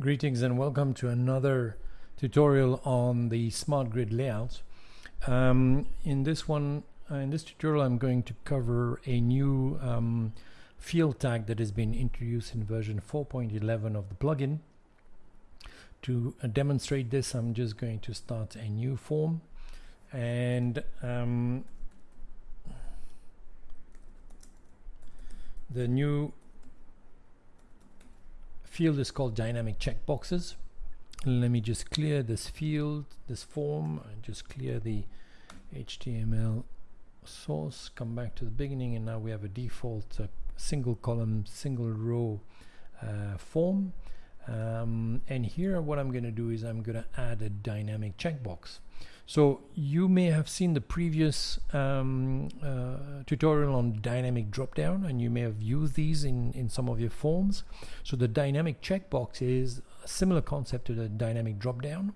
Greetings and welcome to another tutorial on the smart grid layout. Um, in this one, uh, in this tutorial, I'm going to cover a new um, field tag that has been introduced in version 4.11 of the plugin. To uh, demonstrate this, I'm just going to start a new form and um, the new field is called dynamic checkboxes. Let me just clear this field this form and just clear the HTML source come back to the beginning and now we have a default uh, single column single row uh, form. Um, and here what I'm going to do is I'm going to add a dynamic checkbox so you may have seen the previous um, uh, tutorial on dynamic dropdown and you may have used these in, in some of your forms. So the dynamic checkbox is a similar concept to the dynamic dropdown.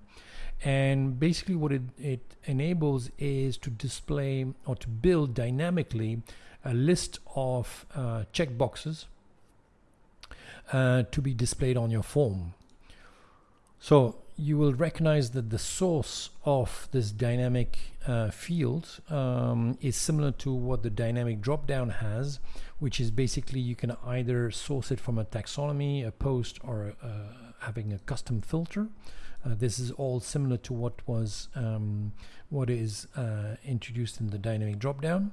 And basically what it, it enables is to display or to build dynamically a list of uh, checkboxes uh, to be displayed on your form. So you will recognize that the source of this dynamic uh, field um, is similar to what the dynamic dropdown has, which is basically you can either source it from a taxonomy, a post, or uh, having a custom filter. Uh, this is all similar to what was um, what is uh, introduced in the dynamic dropdown,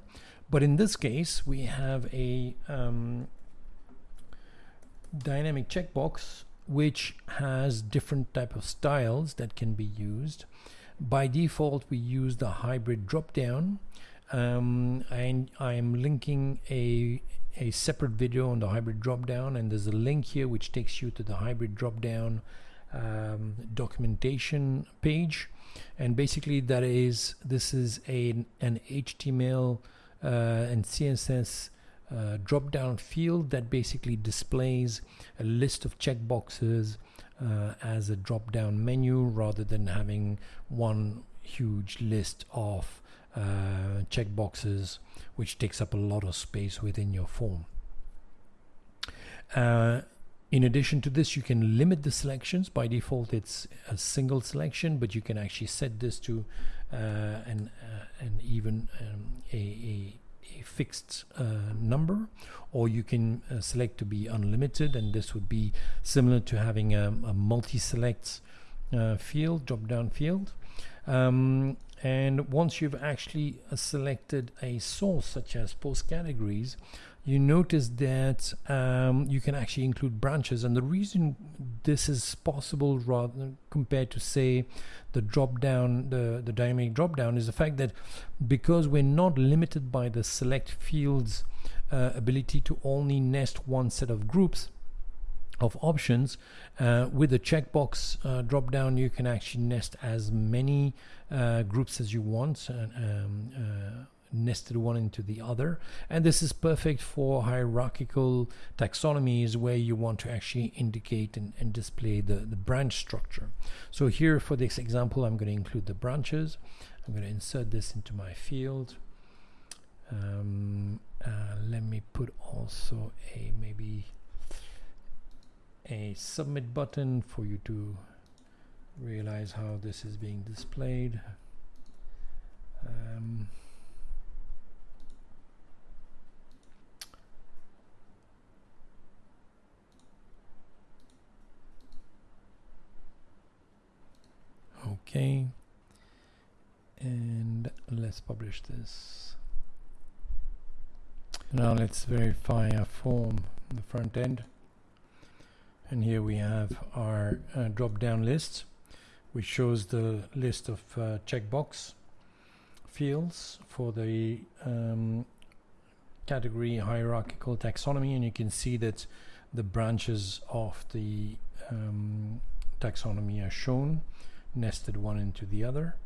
but in this case we have a um, dynamic checkbox which has different type of styles that can be used. By default, we use the hybrid dropdown, um, and I'm linking a a separate video on the hybrid dropdown, and there's a link here which takes you to the hybrid dropdown um, documentation page, and basically that is this is a an HTML uh, and CSS uh, drop down field that basically displays a list of checkboxes uh, as a drop down menu rather than having one huge list of uh, checkboxes which takes up a lot of space within your form. Uh, in addition to this, you can limit the selections. By default, it's a single selection, but you can actually set this to uh, an, uh, an even um, a, a fixed uh, number or you can uh, select to be unlimited and this would be similar to having a, a multi-select uh, field drop down field. Um, and once you've actually uh, selected a source such as post categories you notice that um, you can actually include branches. And the reason this is possible rather compared to say the drop down the, the dynamic drop down is the fact that because we're not limited by the select fields uh, ability to only nest one set of groups of options uh, with the checkbox uh, drop down you can actually nest as many uh, groups as you want um, uh, nested one into the other. And this is perfect for hierarchical taxonomies where you want to actually indicate and, and display the, the branch structure. So here for this example I'm going to include the branches. I'm going to insert this into my field. Um, uh, let me put also a maybe a submit button for you to realize how this is being displayed. Um, okay and let's publish this. Now let's verify our form the front end and here we have our uh, drop down list which shows the list of uh, checkbox fields for the um, category hierarchical taxonomy. And you can see that the branches of the um, taxonomy are shown nested one into the other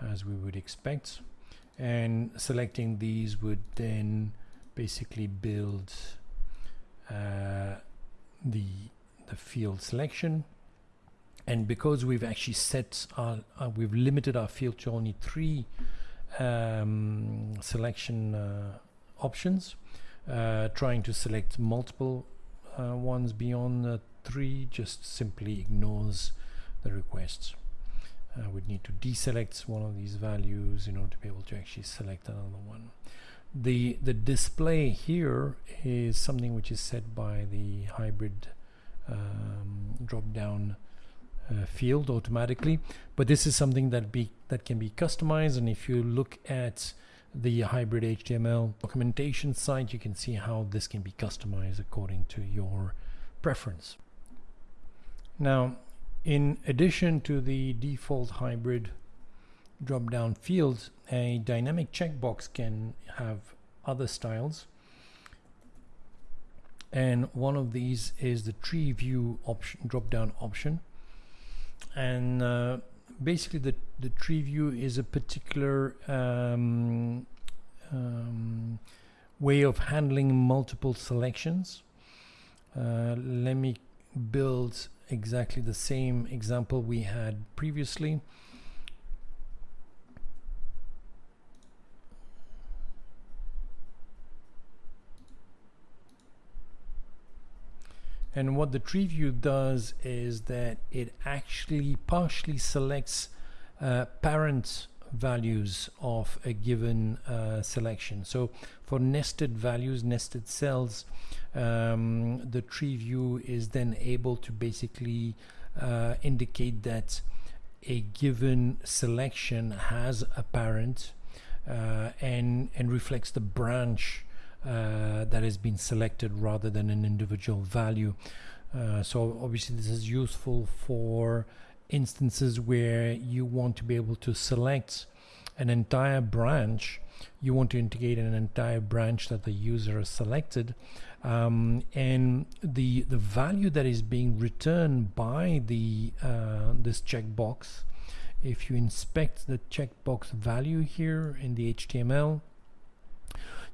as we would expect. And selecting these would then basically build uh, the the field selection and because we've actually set our uh, we've limited our field to only three um, selection uh, options uh, trying to select multiple uh, ones beyond three just simply ignores the requests. Uh, we'd need to deselect one of these values in order to be able to actually select another one. The, the display here is something which is set by the hybrid um, drop down uh, field automatically. But this is something that be that can be customized. And if you look at the hybrid HTML documentation site you can see how this can be customized according to your preference. Now in addition to the default hybrid drop down fields a dynamic checkbox can have other styles and one of these is the tree view option drop down option. And uh, basically the, the tree view is a particular um, um, way of handling multiple selections. Uh, let me build exactly the same example we had previously and what the tree view does is that it actually partially selects uh, parent values of a given uh, selection. So for nested values nested cells um, the tree view is then able to basically uh, indicate that a given selection has a parent uh, and and reflects the branch uh, that has been selected rather than an individual value. Uh, so obviously this is useful for instances where you want to be able to select an entire branch you want to integrate an entire branch that the user has selected um, and the the value that is being returned by the uh, this checkbox if you inspect the checkbox value here in the HTML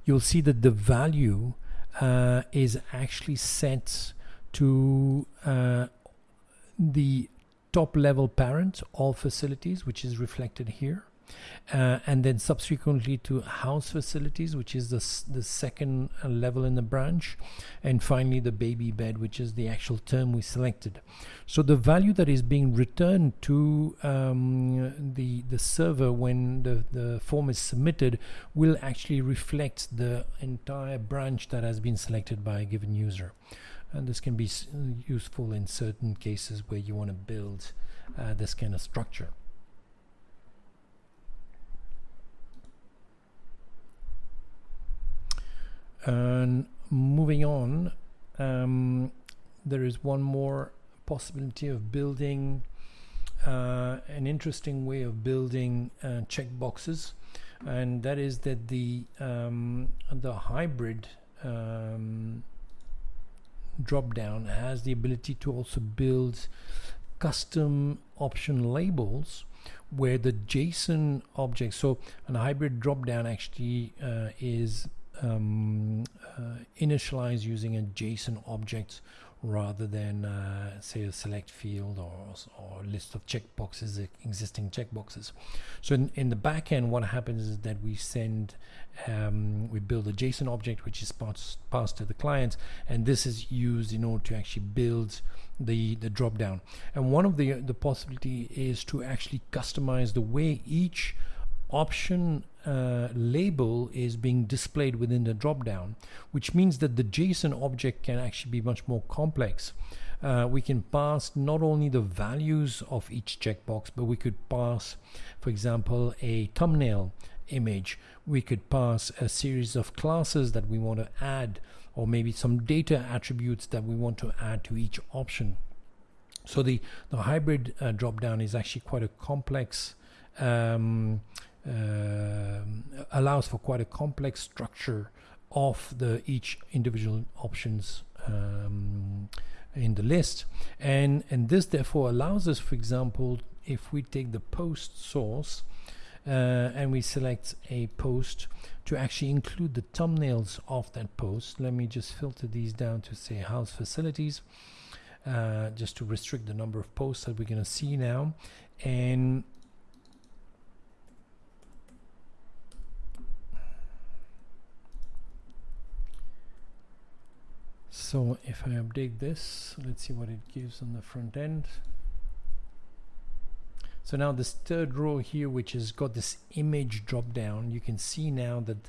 you'll see that the value uh, is actually set to uh, the top level parent all facilities which is reflected here uh, and then subsequently to house facilities which is the, the second uh, level in the branch and finally the baby bed which is the actual term we selected. So the value that is being returned to um, the the server when the, the form is submitted will actually reflect the entire branch that has been selected by a given user. And this can be useful in certain cases where you want to build uh, this kind of structure and moving on um, there is one more possibility of building uh, an interesting way of building uh, checkboxes and that is that the um, the hybrid um, drop down has the ability to also build custom option labels where the JSON object so a hybrid drop down actually uh, is um, uh, initialize using a JSON object rather than uh, say a select field or, or list of checkboxes existing checkboxes so in, in the back end what happens is that we send um, we build a JSON object which is passed, passed to the client and this is used in order to actually build the the drop down. And one of the the possibility is to actually customize the way each option uh, label is being displayed within the dropdown, which means that the JSON object can actually be much more complex. Uh, we can pass not only the values of each checkbox, but we could pass, for example, a thumbnail image. We could pass a series of classes that we want to add, or maybe some data attributes that we want to add to each option. So the, the hybrid uh, dropdown is actually quite a complex um, allows for quite a complex structure of the each individual options um, in the list. And and this therefore allows us for example if we take the post source uh, and we select a post to actually include the thumbnails of that post. Let me just filter these down to say house facilities uh, just to restrict the number of posts that we're going to see now. And so if I update this let's see what it gives on the front end. So now this third row here which has got this image drop down you can see now that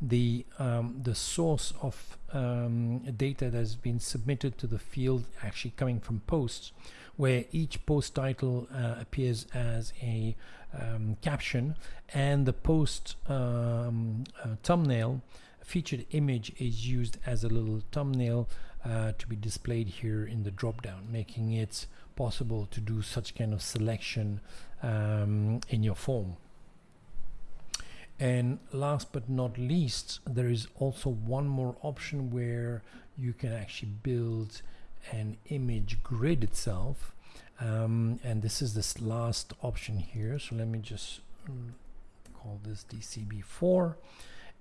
the um, the source of um, data that has been submitted to the field actually coming from posts where each post title uh, appears as a um, caption and the post um, uh, thumbnail featured image is used as a little thumbnail uh, to be displayed here in the drop down making it possible to do such kind of selection um, in your form. And last but not least there is also one more option where you can actually build an image grid itself. Um, and this is this last option here. So let me just mm, call this DCB4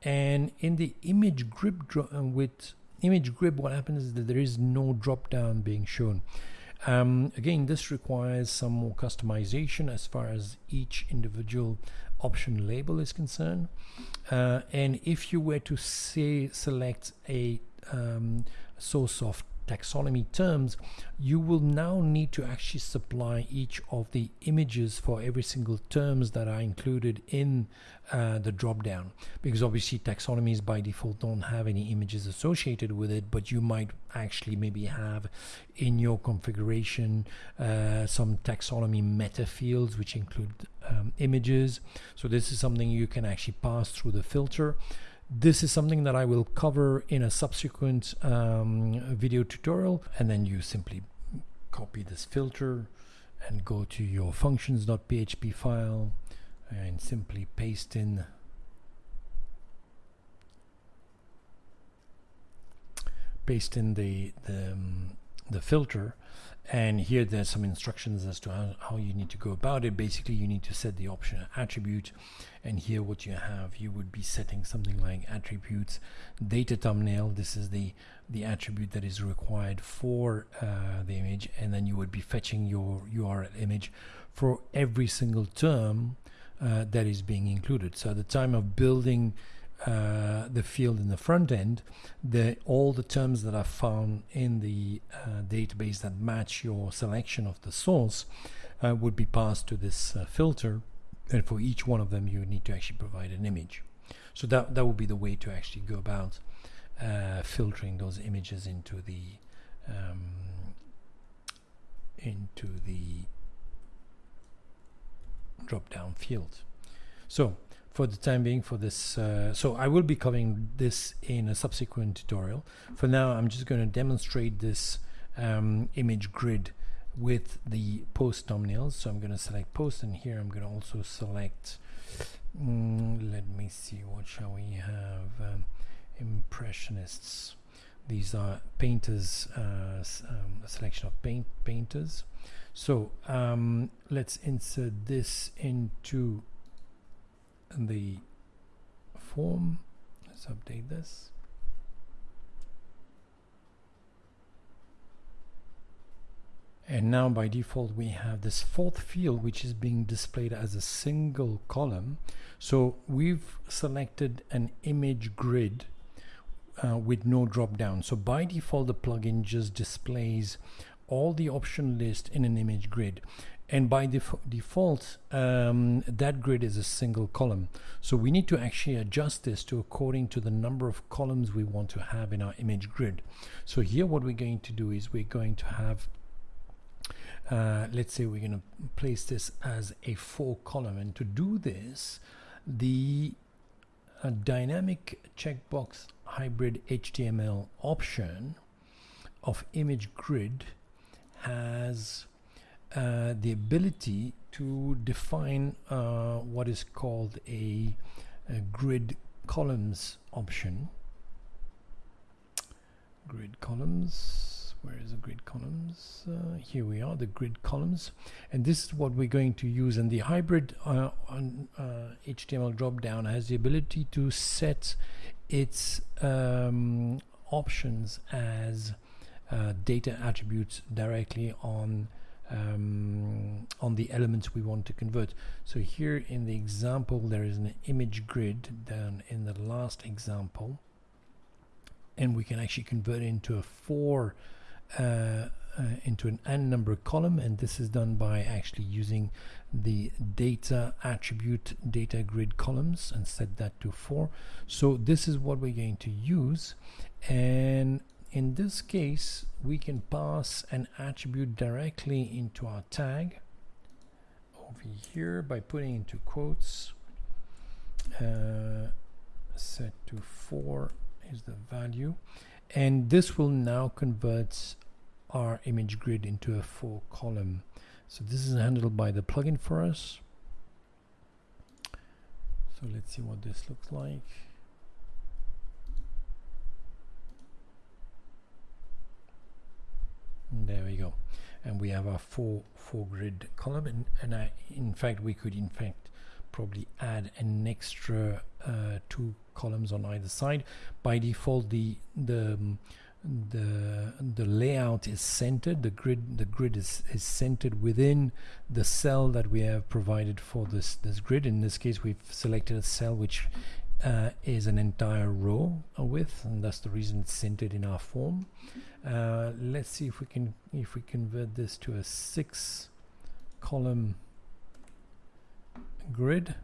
and in the image grid uh, with image grid what happens is that there is no drop down being shown. Um, again this requires some more customization as far as each individual option label is concerned. Uh, and if you were to say select a um, source of taxonomy terms, you will now need to actually supply each of the images for every single terms that are included in uh, the dropdown. Because obviously taxonomies by default don't have any images associated with it, but you might actually maybe have in your configuration uh, some taxonomy meta fields which include um, images. So this is something you can actually pass through the filter. This is something that I will cover in a subsequent um, video tutorial and then you simply copy this filter and go to your functions.php file and simply paste in paste in the the, um, the filter and here there's some instructions as to how, how, you need to go about it. Basically you need to set the option attribute and here what you have you would be setting something like attributes data thumbnail. This is the the attribute that is required for uh, the image and then you would be fetching your URL image for every single term uh, that is being included. So at the time of building uh, the field in the front end, the, all the terms that are found in the uh, database that match your selection of the source uh, would be passed to this uh, filter and for each one of them you need to actually provide an image. So that, that would be the way to actually go about uh, filtering those images into the um, into the drop down field. So for the time being for this uh, so I will be covering this in a subsequent tutorial. For now I'm just going to demonstrate this um, image grid with the post thumbnails so I'm going to select post and here I'm going to also select mm, let me see what shall we have? Um, impressionists. These are painters uh, um, a selection of paint painters. So um, let's insert this into the form let's update this. And now by default we have this fourth field which is being displayed as a single column. So we've selected an image grid uh, with no drop down so by default the plugin just displays all the option list in an image grid and by def default um, that grid is a single column. So we need to actually adjust this to according to the number of columns we want to have in our image grid. So here what we're going to do is we're going to have uh, let's say we're going to place this as a four column. And to do this the uh, dynamic checkbox hybrid HTML option of image grid has uh, the ability to define uh, what is called a, a, grid columns option. Grid columns, where is the grid columns? Uh, here we are, the grid columns. And this is what we're going to use. And the hybrid uh, on, HTML uh, dropdown has the ability to set its um, options as data attributes directly on um, on the elements we want to convert. So here in the example there is an image grid down in the last example and we can actually convert it into a four uh, uh, into an n number column and this is done by actually using the data attribute data grid columns and set that to 4 so this is what we're going to use and in this case we can pass an attribute directly into our tag over here by putting into quotes uh, set to 4 is the value. And this will now convert our image grid into a four column. So this is handled by the plugin for us. So let's see what this looks like there we go. And we have our four four grid column. And, and I, in fact we could in fact probably add an extra uh, two columns on either side. By default the the um, the the layout is centered. The grid the grid is, is centered within the cell that we have provided for this this grid. In this case we've selected a cell which uh, is an entire row width and that's the reason it's centered in our form. Uh, let's see if we can if we convert this to a six column grid.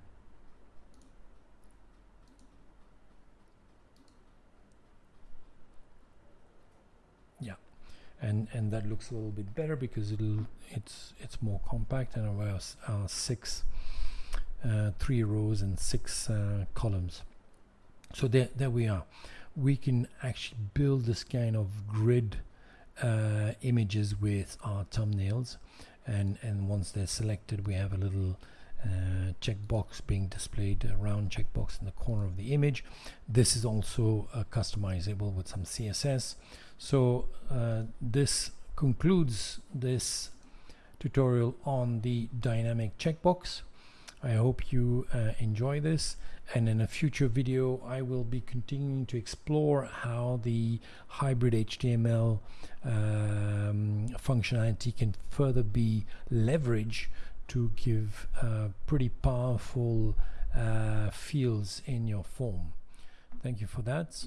Yeah and and that looks a little bit better because it'll it's it's more compact and have uh, six three rows and six uh, columns. So there there we are. We can actually build this kind of grid uh, images with our thumbnails. And and once they're selected we have a little uh, checkbox being displayed a round checkbox in the corner of the image. This is also uh, customizable with some CSS so uh, this concludes this tutorial on the dynamic checkbox. I hope you uh, enjoy this and in a future video I will be continuing to explore how the hybrid HTML um, functionality can further be leveraged to give uh, pretty powerful uh, fields in your form. Thank you for that.